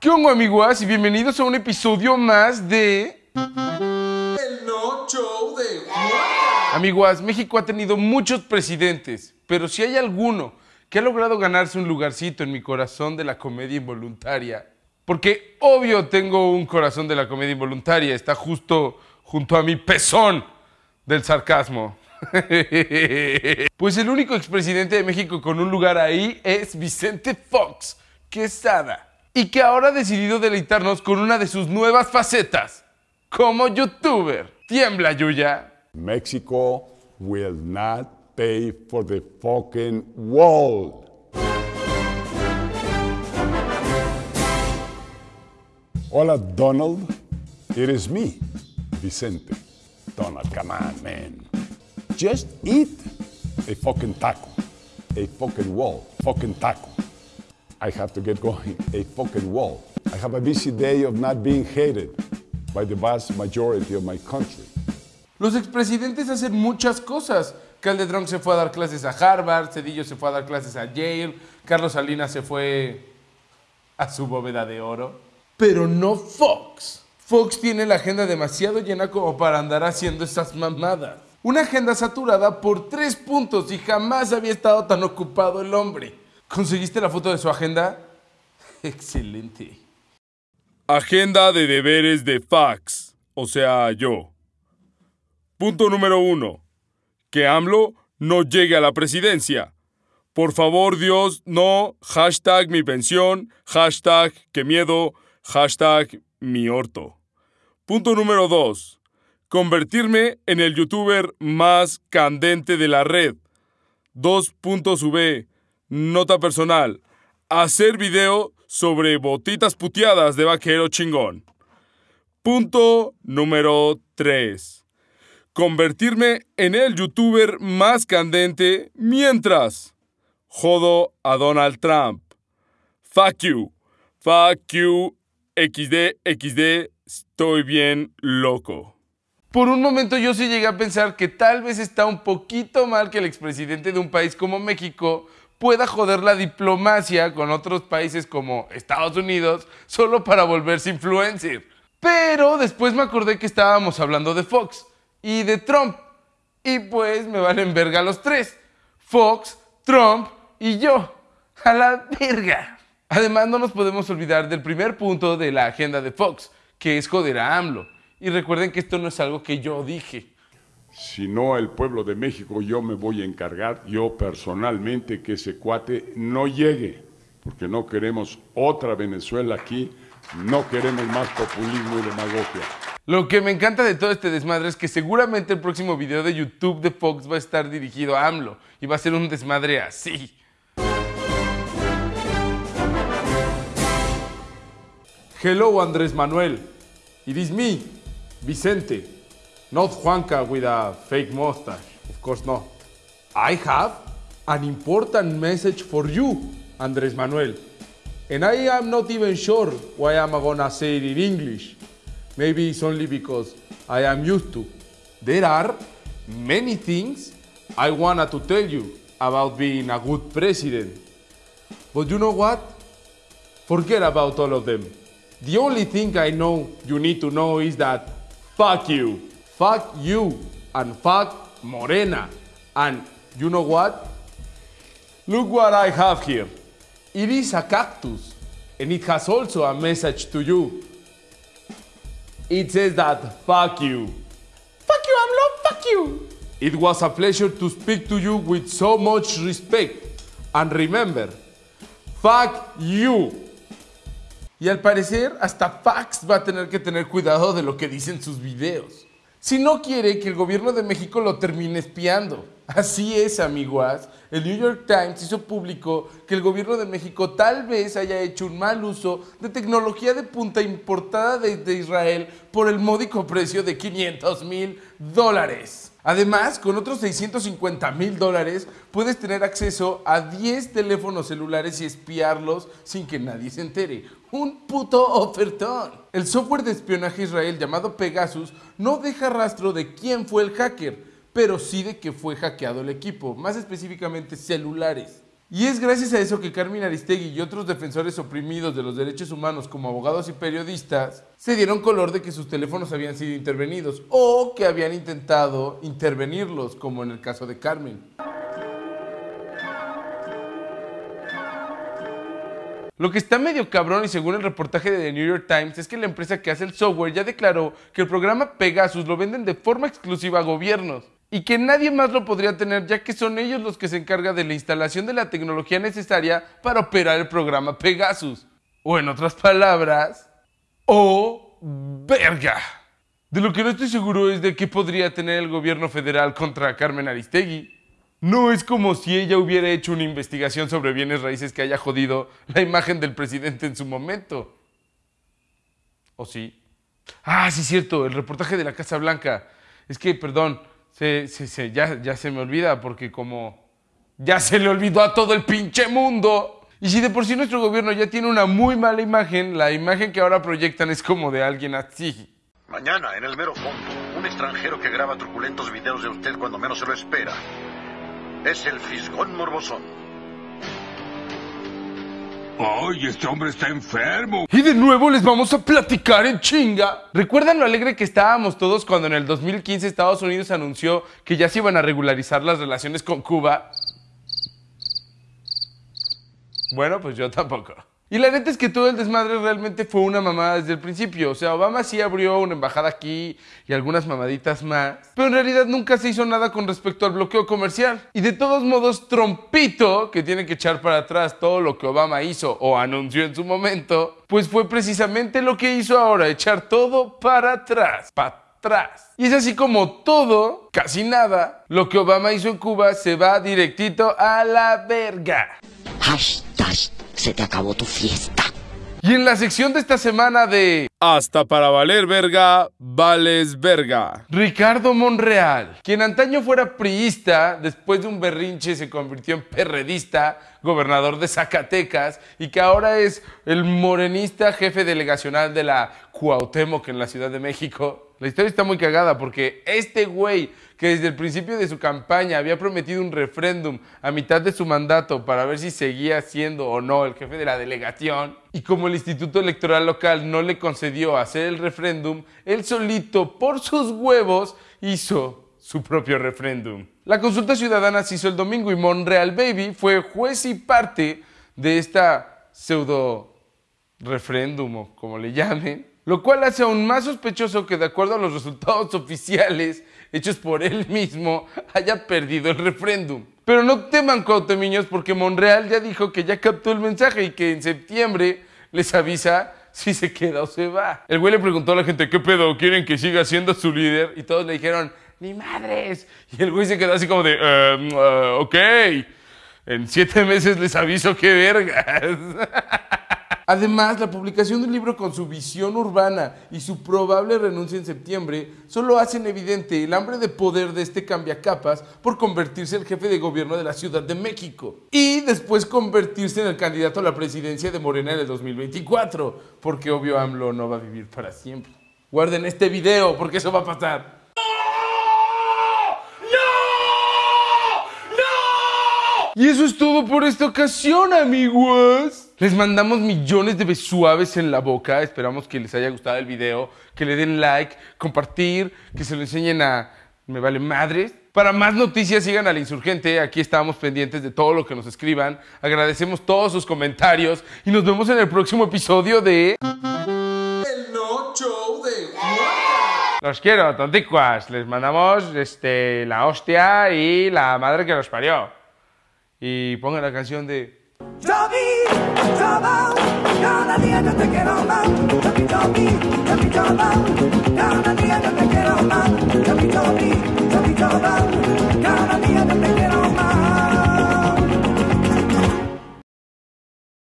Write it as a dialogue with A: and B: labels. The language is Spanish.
A: ¿Qué onda amiguas? Y bienvenidos a un episodio más de...
B: El no show de
A: Amiguas, México ha tenido muchos presidentes, pero si hay alguno que ha logrado ganarse un lugarcito en mi corazón de la comedia involuntaria, porque obvio tengo un corazón de la comedia involuntaria, está justo junto a mi pezón del sarcasmo. pues el único expresidente de México con un lugar ahí es Vicente Fox Quesada y que ahora ha decidido deleitarnos con una de sus nuevas facetas como youtuber. Tiembla, Yuya.
C: Mexico will not pay for the fucking wall. Hola, Donald. It is me, Vicente. Donald, come on, man. Just eat a fucking taco. A fucking wall. Fucking taco. I have to get going. A fucking wall. I have a busy day of not being hated by the vast majority of my country.
A: Los expresidentes hacen muchas cosas. Calderón se fue a dar clases a Harvard, Cedillo se fue a dar clases a Yale, Carlos Salinas se fue a su bóveda de oro. Pero no Fox. Fox tiene la agenda demasiado llena como para andar haciendo esas mamadas. Una agenda saturada por tres puntos y jamás había estado tan ocupado el hombre. ¿Conseguiste la foto de su agenda? Excelente. Agenda de deberes de fax, o sea, yo. Punto número uno. Que AMLO no llegue a la presidencia. Por favor, Dios, no. Hashtag mi pensión. Hashtag que miedo. Hashtag mi orto. Punto número dos. Convertirme en el youtuber más candente de la red. Dos. Nota personal. Hacer video sobre botitas puteadas de vaquero chingón. Punto número 3. Convertirme en el youtuber más candente mientras jodo a Donald Trump. Fuck you. Fuck you. XD, XD. Estoy bien loco. Por un momento yo sí llegué a pensar que tal vez está un poquito mal que el expresidente de un país como México pueda joder la diplomacia con otros países como Estados Unidos solo para volverse influencer. Pero después me acordé que estábamos hablando de Fox y de Trump. Y pues me valen verga los tres. Fox, Trump y yo. A la verga. Además no nos podemos olvidar del primer punto de la agenda de Fox, que es joder a AMLO. Y recuerden que esto no es algo que yo dije.
C: Si no, el pueblo de México, yo me voy a encargar, yo personalmente, que ese cuate no llegue, porque no queremos otra Venezuela aquí, no queremos más populismo y demagogia.
A: Lo que me encanta de todo este desmadre es que seguramente el próximo video de YouTube de Fox va a estar dirigido a AMLO y va a ser un desmadre así. Hello Andrés Manuel, it is me, Vicente. Not Juanca with a fake mustache, of course not. I have an important message for you, Andrés Manuel. And I am not even sure why I'm gonna say it in English. Maybe it's only because I am used to. There are many things I wanted to tell you about being a good president. But you know what? Forget about all of them. The only thing I know you need to know is that fuck you. Fuck you and fuck Morena. And you know what? Look what I have here. It is a cactus and it has also a message to you. It says that fuck you. Fuck you, AMLO, fuck you. It was a pleasure to speak to you with so much respect. And remember, fuck you. Y al parecer, hasta Fax va a tener que tener cuidado de lo que dicen sus videos. Si no quiere que el gobierno de México lo termine espiando. Así es, amiguas. El New York Times hizo público que el gobierno de México tal vez haya hecho un mal uso de tecnología de punta importada desde Israel por el módico precio de 500 mil dólares. Además, con otros 650 mil dólares puedes tener acceso a 10 teléfonos celulares y espiarlos sin que nadie se entere. Un puto ofertón. El software de espionaje Israel llamado Pegasus no deja rastro de quién fue el hacker, pero sí de que fue hackeado el equipo, más específicamente celulares. Y es gracias a eso que Carmen Aristegui y otros defensores oprimidos de los derechos humanos como abogados y periodistas se dieron color de que sus teléfonos habían sido intervenidos o que habían intentado intervenirlos, como en el caso de Carmen. Lo que está medio cabrón y según el reportaje de The New York Times es que la empresa que hace el software ya declaró que el programa Pegasus lo venden de forma exclusiva a gobiernos y que nadie más lo podría tener ya que son ellos los que se encargan de la instalación de la tecnología necesaria para operar el programa Pegasus. O en otras palabras, ¡oh, verga! De lo que no estoy seguro es de qué podría tener el gobierno federal contra Carmen Aristegui. No es como si ella hubiera hecho una investigación sobre bienes raíces que haya jodido la imagen del presidente en su momento. ¿O sí? Ah, sí, cierto, el reportaje de la Casa Blanca. Es que, perdón, se, se, se, ya, ya se me olvida porque como ya se le olvidó a todo el pinche mundo. Y si de por sí nuestro gobierno ya tiene una muy mala imagen, la imagen que ahora proyectan es como de alguien así.
D: Mañana, en el mero fondo, un extranjero que graba truculentos videos de usted cuando menos se lo espera. Es el Fisgón Morbosón.
E: ¡Ay, este hombre está enfermo!
A: Y de nuevo les vamos a platicar en chinga. ¿Recuerdan lo alegre que estábamos todos cuando en el 2015 Estados Unidos anunció que ya se iban a regularizar las relaciones con Cuba? Bueno, pues yo tampoco. Y la neta es que todo el desmadre realmente fue una mamada desde el principio. O sea, Obama sí abrió una embajada aquí y algunas mamaditas más. Pero en realidad nunca se hizo nada con respecto al bloqueo comercial. Y de todos modos, Trompito, que tiene que echar para atrás todo lo que Obama hizo o anunció en su momento, pues fue precisamente lo que hizo ahora, echar todo para atrás. Para atrás. Y es así como todo, casi nada, lo que Obama hizo en Cuba se va directito a la verga.
F: Hashtag se te acabó tu fiesta.
A: Y en la sección de esta semana de Hasta para valer verga, vales verga. Ricardo Monreal, quien antaño fuera priista, después de un berrinche se convirtió en perredista, gobernador de Zacatecas, y que ahora es el morenista jefe delegacional de la Cuauhtémoc en la Ciudad de México. La historia está muy cagada porque este güey que desde el principio de su campaña había prometido un referéndum a mitad de su mandato para ver si seguía siendo o no el jefe de la delegación, y como el Instituto Electoral Local no le concedió hacer el referéndum, él solito, por sus huevos, hizo su propio referéndum. La consulta ciudadana se hizo el domingo y Monreal Baby fue juez y parte de esta pseudo referéndum o como le llamen, lo cual hace aún más sospechoso que de acuerdo a los resultados oficiales hechos por él mismo haya perdido el referéndum. Pero no teman cuautemiños porque Monreal ya dijo que ya captó el mensaje y que en septiembre les avisa si se queda o se va. El güey le preguntó a la gente, ¿qué pedo? ¿Quieren que siga siendo su líder? Y todos le dijeron, ¡ni madres! Y el güey se quedó así como de, "Em, eh, ok, en siete meses les aviso qué vergas. Además, la publicación del libro con su visión urbana y su probable renuncia en septiembre solo hacen evidente el hambre de poder de este cambiacapas por convertirse en jefe de gobierno de la Ciudad de México y después convertirse en el candidato a la presidencia de Morena en el 2024, porque obvio AMLO no va a vivir para siempre. Guarden este video porque eso va a pasar. Y eso es todo por esta ocasión, amigos. Les mandamos millones de besuaves en la boca. Esperamos que les haya gustado el video, que le den like, compartir, que se lo enseñen a Me Vale Madres. Para más noticias, sigan al insurgente. Aquí estamos pendientes de todo lo que nos escriban. Agradecemos todos sus comentarios y nos vemos en el próximo episodio de.
B: El no show de.
A: Los quiero, tonticuas. Les mandamos este, la hostia y la madre que los parió y ponga la canción de...